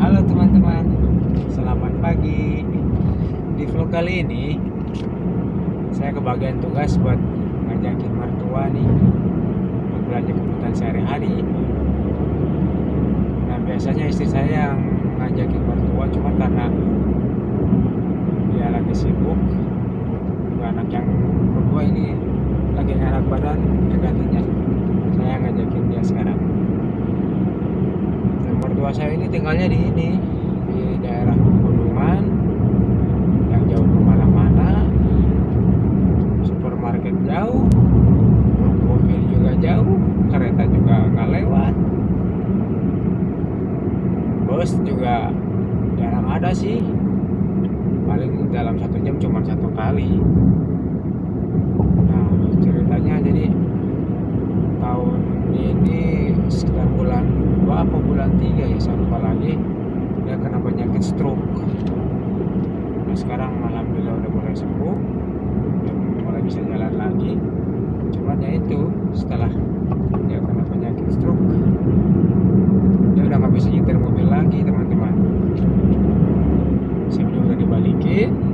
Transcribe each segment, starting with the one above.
Halo teman-teman, selamat pagi. Di vlog kali ini, saya kebagian tugas buat ngajakin mertua nih buat belanja kebutuhan sehari-hari. Nah biasanya istri saya yang ngajakin mertua, cuma karena dia lagi sibuk, dua anak yang kedua ini lagi enak badan, ya gantinya saya ngajakin dia sekarang. Dan mertua saya ini tinggalnya di ini di daerah pegunungan yang jauh ke mana-mana supermarket jauh mobil juga jauh kereta juga nggak lewat bus juga jarang ada sih. Paling dalam satu jam cuma satu kali apa bulan 3 ya saya lupa lagi. Dia kena penyakit stroke. Nah sekarang alhamdulillah udah mulai sembuh. Udah mulai bisa jalan lagi. Cuman ya itu setelah dia kena penyakit stroke dia udah nggak bisa nyetir mobil lagi teman-teman. SIM udah dibalikin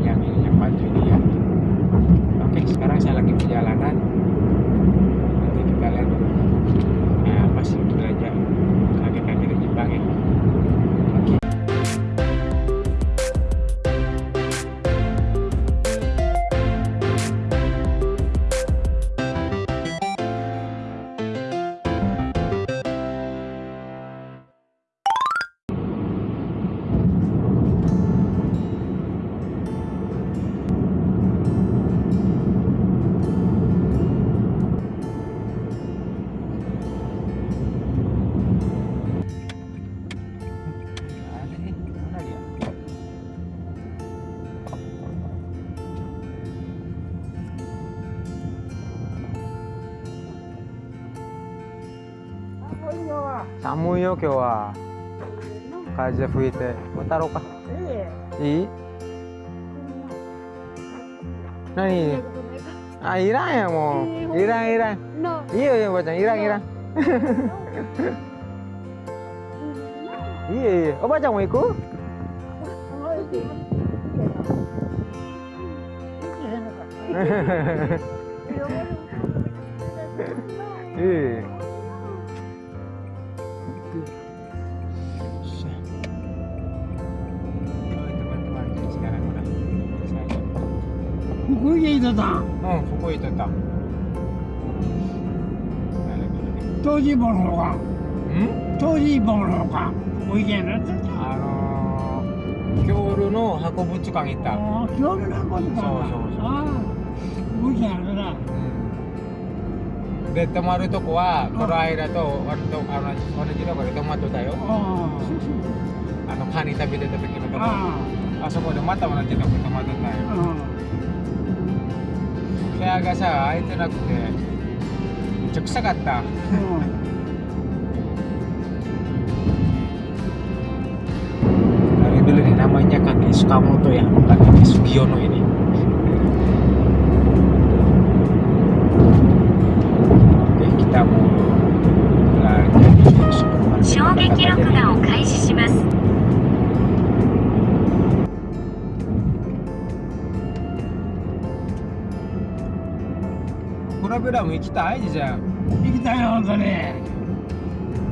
Miami, en 寒いよ今日は。風吹いて。渡ろうか。いい何？あいらんやもう。いらんいらん。いいよいいよおばあちゃん。いらんいらん。いいよいいよ。おばあちゃんも行く？いい福井井戸さん oh Fukui tetap 当時本の方か。hmm? 当時本の方か。福井県だってあのー、京都の博物館行った、ああ京都のことかそうそうそう。ああで泊まるとこはこの間と割とあの同じとこで泊まっとったよ。ああのカニ食べてた時のとこ。ああそこでまた同じとこ泊まっとったよ。あ部屋がさ空いてなくてめっちゃ臭かったうん dari dulu nih namanya kaki Sukamoto ya bukan kaki Sugiono ini ラも行きたい？じゃん行きたいよ本当に。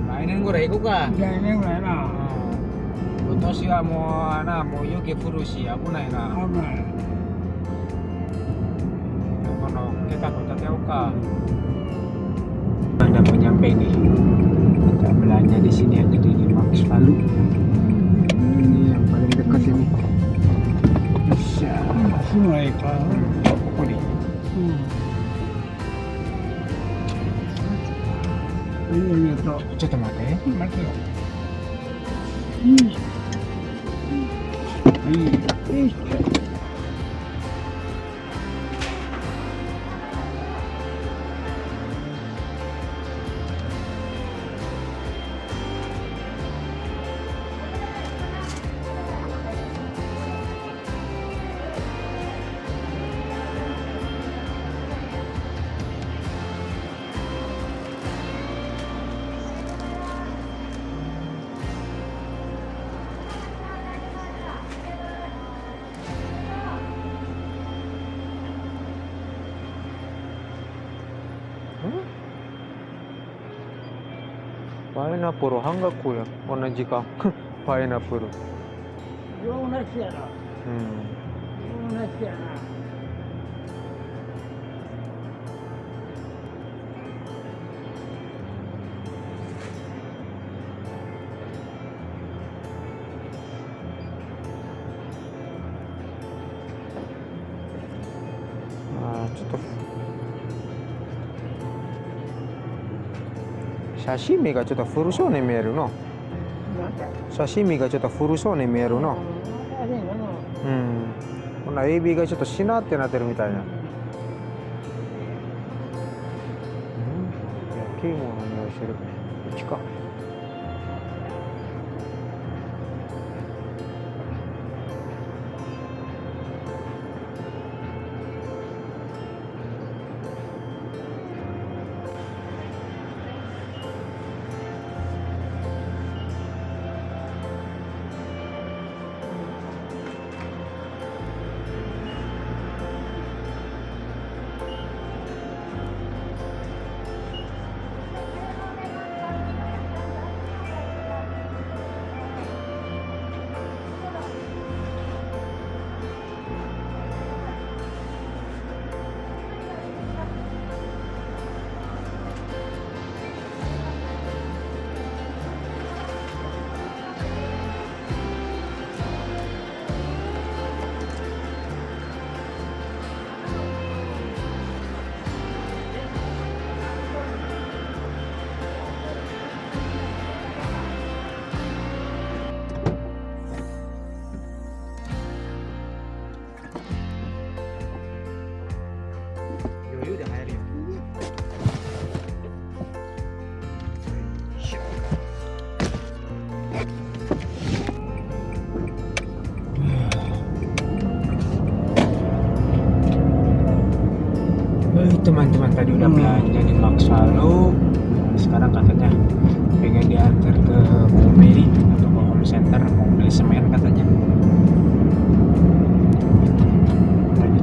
来年ぐらい行こうか。来年ぐらいな。うん。今年はもうなもう雪降るし危ないな。危ない。この kita kota Teoka anda mau nyampe nih kita ちょっと待って。待ってよパイナップル半額や。同じか。パイナップル。ちょっと写真見がちょっと古そうに見えるの。写真見がちょっと古そうに見えるの。うん。こんなエビがちょっとしなってなってるみたいな。うん。焼き芋の匂いしてる。こっちか。Teman-teman tadi udah belanja di Max Lalu sekarang katanya pengen diantar ke Mary atau ke home center mau beli semen katanya. Tadi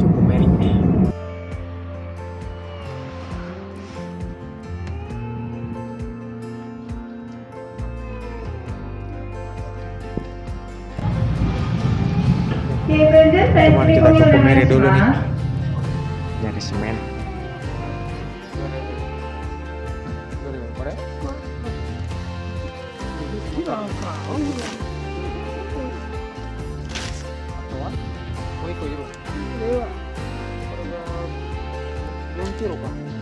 Teman kita cukup Mary dulu nih. Nyari semen 이거 이거. 이거. 이거. 이거. 이거. 이거. 이거. 이거. 이거.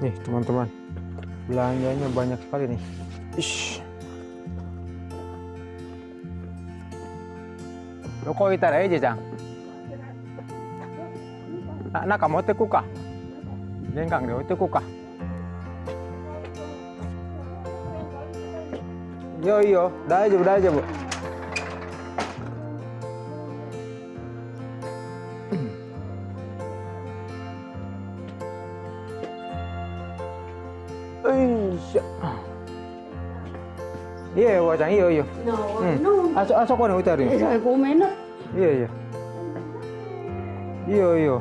nih teman-teman. Belanjanya banyak sekali nih. Ish. lo kok itar aja jang. nak nak kamu tuh kuka jangan deh, dewa tuh kuka yo yo. Dah aja dah aja bu. Daijoubu daijoubu Eish. iya wajang iya iya なうんああそあそこに置いてあるよごめんな。iya iya iya iya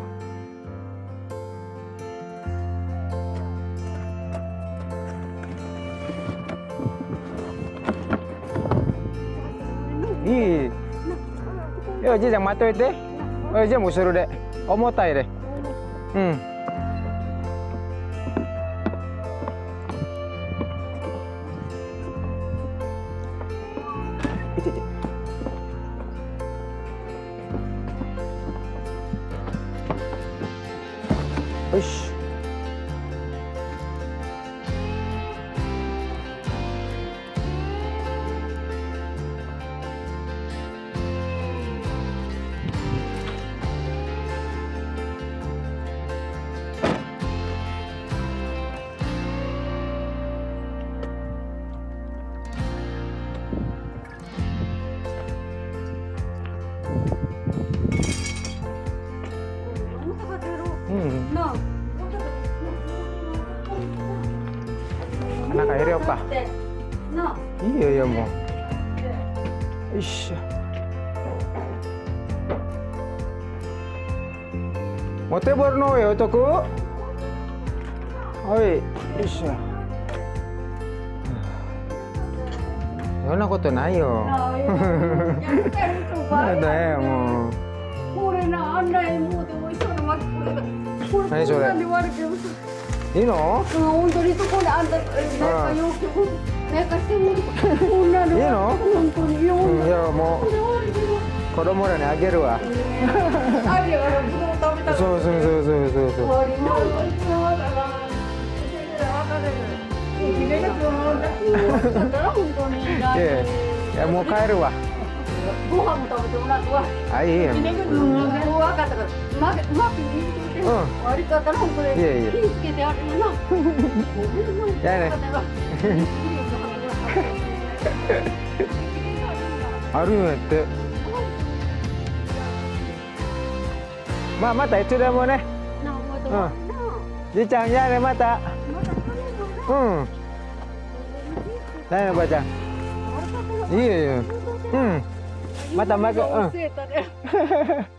Ih. Yo, ji jangan mati itu. Oh, ji mau suruh dek. Oh, mau tai deh. Hmm. Itu, Oxi. Anak airnya apa? なあ。Iya ya mau. Ish. Mote borno ya otaku. Oi, ish. そんなことないよ。なあ。やってるとか。なんだよもう。これな、あんなにもうでも一緒の巻きこんなんで割れてるさ。いいの？うん、本当にそこであんた、なんかなんかしてもの。いいの？本当に、ようん、いやも。う子供らにあげるわ。あれやから、ぶどう食べたら。そうそうそうそうそうそう。いやもう帰るわ。ご飯も食べてもらうわ。あいいよ。うん、分かったから、うまく、うまく言ってて、うん悪かったら、本当に。いやいや気をつけてやるよな。じゃあね。あるんやって。まあまたいつでもね。なあ、また。なあ。じいちゃんじゃあねまた。うん。だよおばあちゃん。いいよいいよ。うん。またまたうん。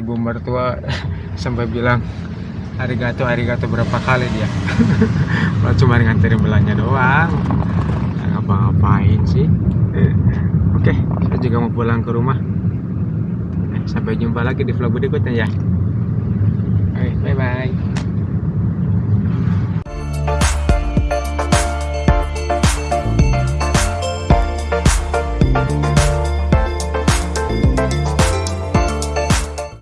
Ibu mertua sampai bilang arigato arigato berapa kali dia. Malah cuma nganterin belanja doang. Nggak ngapa-ngapain sih. Oke, saya juga mau pulang ke rumah. Sampai jumpa lagi di vlog berikutnya ya. Bye bye.